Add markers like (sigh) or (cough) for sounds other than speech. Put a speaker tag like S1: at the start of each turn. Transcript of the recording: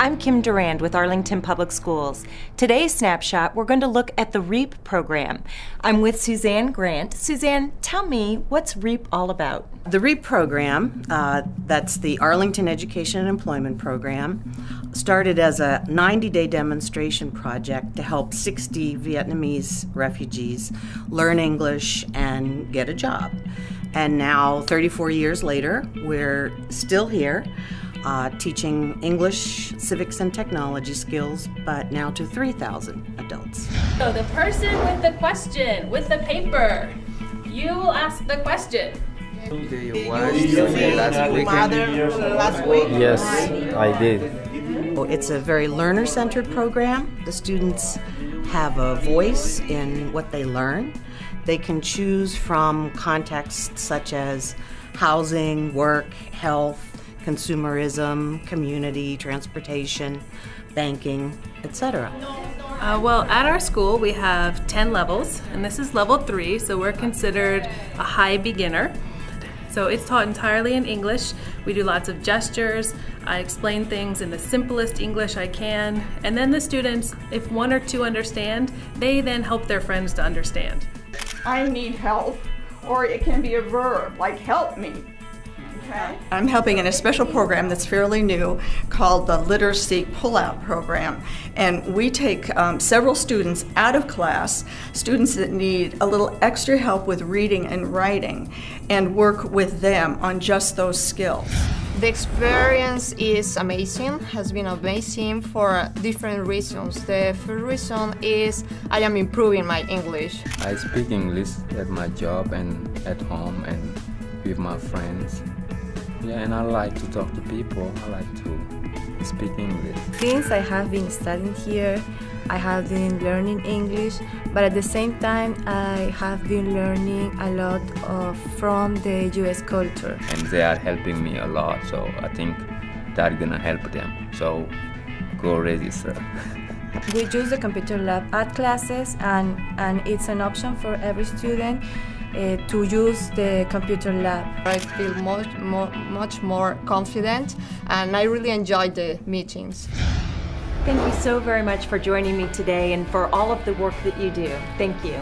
S1: I'm Kim Durand with Arlington Public Schools. Today's snapshot, we're going to look at the REEP program. I'm with Suzanne Grant. Suzanne, tell me, what's REEP all about?
S2: The REEP program, uh, that's the Arlington Education and Employment Program, started as a 90 day demonstration project to help 60 Vietnamese refugees learn English and get a job. And now, 34 years later, we're still here uh, teaching English, civics, and technology skills, but now to 3,000 adults.
S3: So the person with the question, with the paper, you will ask the question.
S4: Do you watch last weekend?
S5: last week?
S6: Yes, I did.
S2: It's a very learner centered program. The students have a voice in what they learn. They can choose from contexts such as housing, work, health, consumerism, community, transportation, banking, etc.
S3: Uh, well, at our school, we have 10 levels, and this is level three, so we're considered a high beginner. So it's taught entirely in English. We do lots of gestures. I explain things in the simplest English I can. And then the students, if one or two understand, they then help their friends to understand.
S5: I need help. Or it can be a verb, like help me. Okay?
S7: I'm helping in a special program that's fairly new called the Literacy Pullout Program. And we take um, several students out of class, students that need a little extra help with reading and writing, and work with them on just those skills.
S8: The experience is amazing, has been amazing for different reasons. The first reason is I am improving my English.
S4: I speak English at my job and at home and with my friends. Yeah, and I like to talk to people. I like to speak English.
S9: Since I have been studying here, I have been learning English, but at the same time, I have been learning a lot of, from the US culture.
S4: And they are helping me a lot, so I think that's gonna help them. So go register. (laughs)
S9: we use the computer lab at classes, and, and it's an option for every student uh, to use the computer lab.
S8: I feel much more, much more confident and I really enjoy the meetings.
S1: Thank you so very much for joining me today and for all of the work that you do. Thank you.